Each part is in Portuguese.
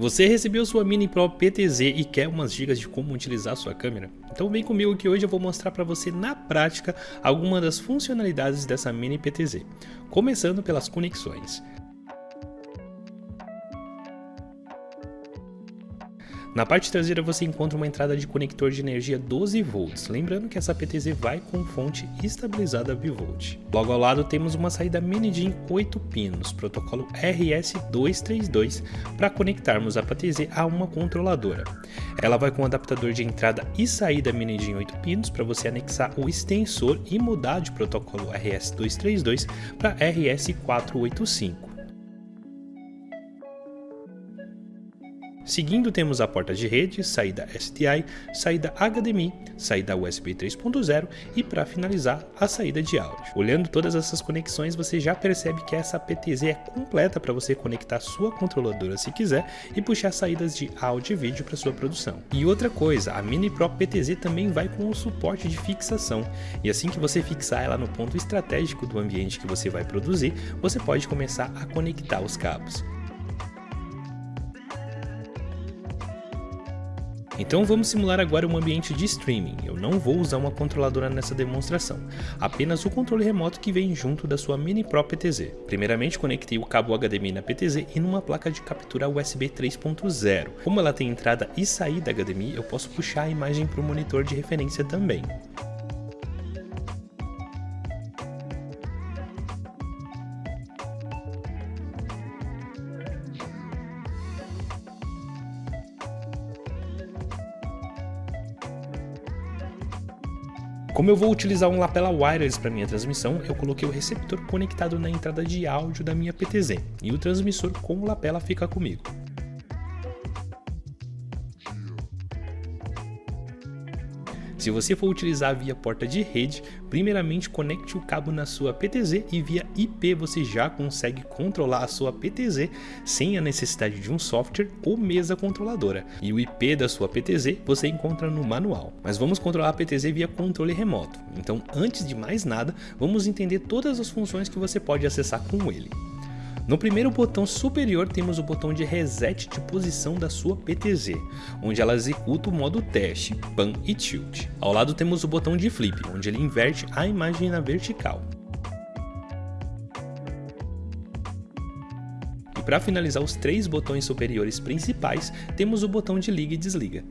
Você recebeu sua Mini Pro PTZ e quer umas dicas de como utilizar sua câmera? Então vem comigo que hoje eu vou mostrar para você na prática algumas das funcionalidades dessa Mini PTZ, começando pelas conexões. Na parte traseira você encontra uma entrada de conector de energia 12 volts, lembrando que essa PTZ vai com fonte estabilizada bivolt. Logo ao lado temos uma saída mini DIN 8 pinos, protocolo RS232, para conectarmos a PTZ a uma controladora. Ela vai com adaptador de entrada e saída mini DIN 8 pinos para você anexar o extensor e mudar de protocolo RS232 para RS485. Seguindo temos a porta de rede, saída SDI, saída HDMI, saída USB 3.0 e para finalizar a saída de áudio. Olhando todas essas conexões você já percebe que essa PTZ é completa para você conectar sua controladora se quiser e puxar saídas de áudio e vídeo para sua produção. E outra coisa, a Mini Pro PTZ também vai com o suporte de fixação e assim que você fixar ela no ponto estratégico do ambiente que você vai produzir, você pode começar a conectar os cabos. Então vamos simular agora um ambiente de streaming, eu não vou usar uma controladora nessa demonstração, apenas o controle remoto que vem junto da sua Mini Pro PTZ. Primeiramente conectei o cabo HDMI na PTZ e numa placa de captura USB 3.0. Como ela tem entrada e saída HDMI, eu posso puxar a imagem para o monitor de referência também. Como eu vou utilizar um lapela wireless para minha transmissão, eu coloquei o receptor conectado na entrada de áudio da minha PTZ e o transmissor com o lapela fica comigo. Se você for utilizar via porta de rede, primeiramente conecte o cabo na sua PTZ e via IP você já consegue controlar a sua PTZ sem a necessidade de um software ou mesa controladora. E o IP da sua PTZ você encontra no manual. Mas vamos controlar a PTZ via controle remoto. Então antes de mais nada, vamos entender todas as funções que você pode acessar com ele. No primeiro botão superior temos o botão de reset de posição da sua PTZ, onde ela executa o modo teste, pan e tilt. Ao lado temos o botão de flip, onde ele inverte a imagem na vertical. E para finalizar os três botões superiores principais, temos o botão de liga e desliga.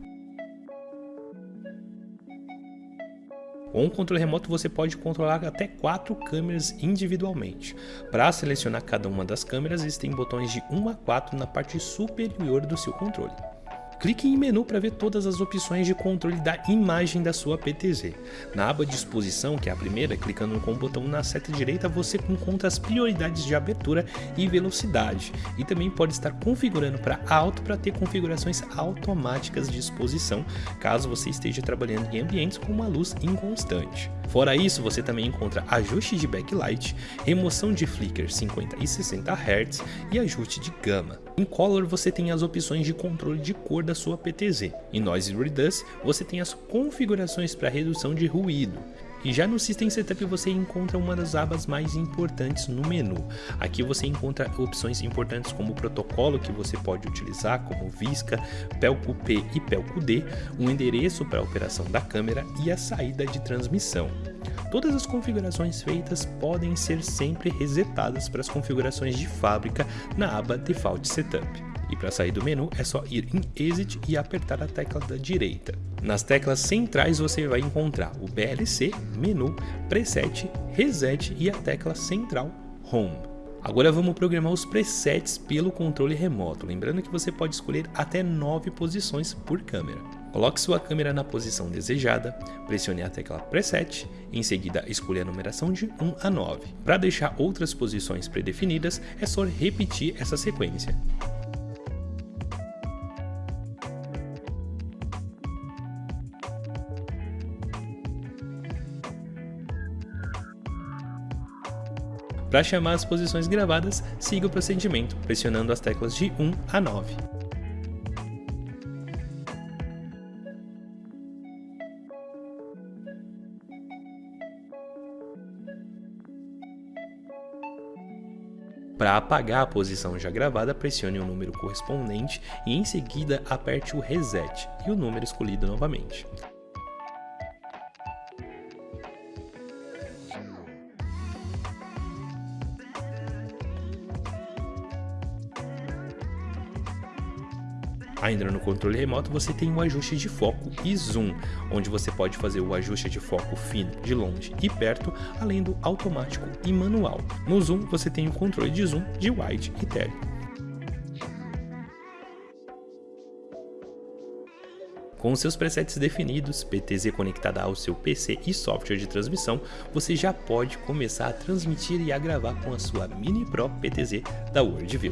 Com o controle remoto você pode controlar até quatro câmeras individualmente. Para selecionar cada uma das câmeras existem botões de 1 a 4 na parte superior do seu controle. Clique em menu para ver todas as opções de controle da imagem da sua PTZ. Na aba disposição, que é a primeira, clicando com o botão na seta direita você encontra as prioridades de abertura e velocidade e também pode estar configurando para alto para ter configurações automáticas de exposição caso você esteja trabalhando em ambientes com uma luz inconstante. Fora isso, você também encontra ajuste de backlight, remoção de flicker 50 e 60 Hz e ajuste de gama. Em Color você tem as opções de controle de cor da sua PTZ. Em Noise Reduce você tem as configurações para redução de ruído. E já no System Setup você encontra uma das abas mais importantes no menu. Aqui você encontra opções importantes como o protocolo que você pode utilizar, como Visca, P e Pelco D, um endereço para a operação da câmera e a saída de transmissão. Todas as configurações feitas podem ser sempre resetadas para as configurações de fábrica na aba Default Setup. E para sair do menu é só ir em Exit e apertar a tecla da direita. Nas teclas centrais você vai encontrar o BLC, Menu, Preset, Reset e a tecla central Home. Agora vamos programar os presets pelo controle remoto, lembrando que você pode escolher até 9 posições por câmera. Coloque sua câmera na posição desejada, pressione a tecla Preset, em seguida escolha a numeração de 1 a 9. Para deixar outras posições predefinidas, é só repetir essa sequência. Para chamar as posições gravadas, siga o procedimento, pressionando as teclas de 1 a 9. Para apagar a posição já gravada, pressione o número correspondente e em seguida aperte o reset e o número escolhido novamente. Ainda no controle remoto você tem o ajuste de foco e zoom, onde você pode fazer o ajuste de foco fino, de longe e perto, além do automático e manual. No zoom você tem o controle de zoom de wide e tele. Com seus presets definidos, PTZ conectada ao seu PC e software de transmissão, você já pode começar a transmitir e a gravar com a sua Mini Pro PTZ da WorldView.